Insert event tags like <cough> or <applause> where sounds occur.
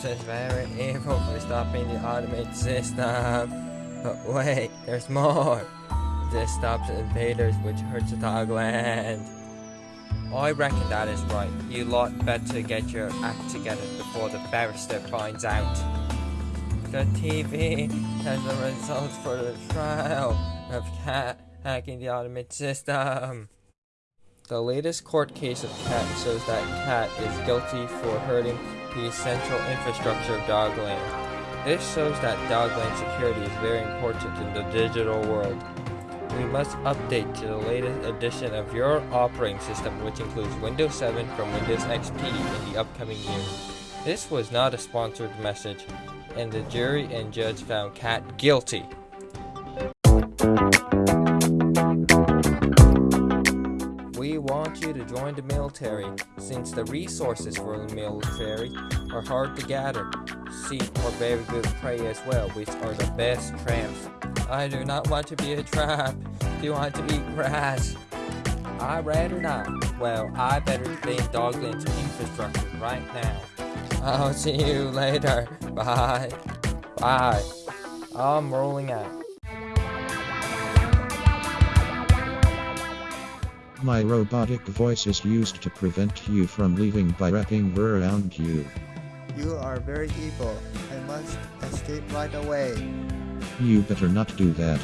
says very evil for stopping the automated system. But wait, there's more. This stops invaders which hurts the Dogland. I reckon that is right. You lot better get your act together before the barrister finds out. The TV has the results for the trial of cat hacking the automated system. The latest court case of Cat shows that Cat is guilty for hurting the essential infrastructure of Dogland. This shows that Dogland security is very important in the digital world. We must update to the latest edition of your operating system, which includes Windows 7 from Windows XP in the upcoming year. This was not a sponsored message, and the jury and judge found Cat guilty. Want you to join the military, since the resources for the military are hard to gather. Sheep are very good prey as well, which are the best tramps. I do not want to be a trap. Do want to eat grass. I rather not. Well, I better in Dogland's infrastructure right now. I'll <laughs> see you later. Bye. Bye. I'm rolling out. My robotic voice is used to prevent you from leaving by wrapping around you. You are very evil. I must escape right away. You better not do that.